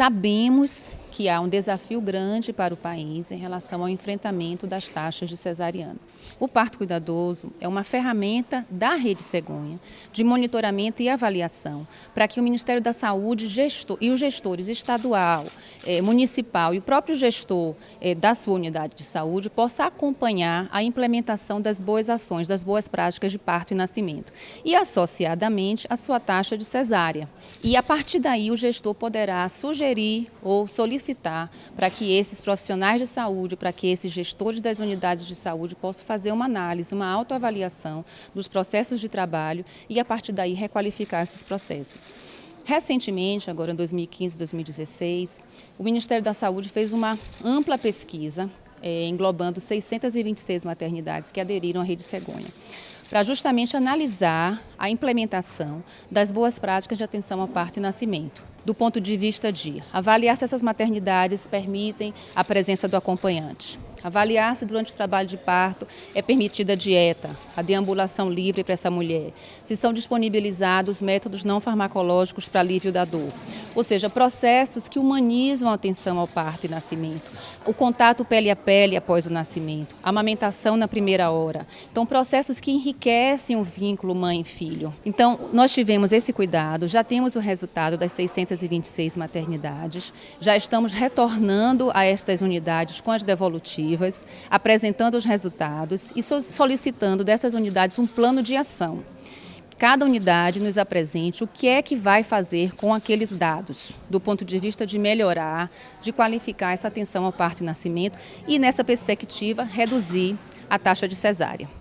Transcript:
Sabemos que há um desafio grande para o país em relação ao enfrentamento das taxas de cesariana. O parto cuidadoso é uma ferramenta da Rede Cegonha de monitoramento e avaliação para que o Ministério da Saúde gestor, e os gestores estadual, eh, municipal e o próprio gestor eh, da sua unidade de saúde possa acompanhar a implementação das boas ações, das boas práticas de parto e nascimento e associadamente a sua taxa de cesárea. E a partir daí o gestor poderá sugerir ou solicitar para que esses profissionais de saúde, para que esses gestores das unidades de saúde possam fazer uma análise, uma autoavaliação dos processos de trabalho e a partir daí requalificar esses processos. Recentemente, agora em 2015 2016, o Ministério da Saúde fez uma ampla pesquisa é, englobando 626 maternidades que aderiram à Rede Cegonha para justamente analisar a implementação das boas práticas de atenção ao parto e nascimento, do ponto de vista de avaliar se essas maternidades permitem a presença do acompanhante, Avaliar se durante o trabalho de parto é permitida a dieta, a deambulação livre para essa mulher, se são disponibilizados métodos não farmacológicos para alívio da dor. Ou seja, processos que humanizam a atenção ao parto e nascimento, o contato pele a pele após o nascimento, a amamentação na primeira hora. Então, processos que enriquecem o vínculo mãe-filho. Então, nós tivemos esse cuidado, já temos o resultado das 626 maternidades, já estamos retornando a estas unidades com as devolutivas apresentando os resultados e solicitando dessas unidades um plano de ação. Cada unidade nos apresente o que é que vai fazer com aqueles dados, do ponto de vista de melhorar, de qualificar essa atenção ao parto e nascimento e, nessa perspectiva, reduzir a taxa de cesárea.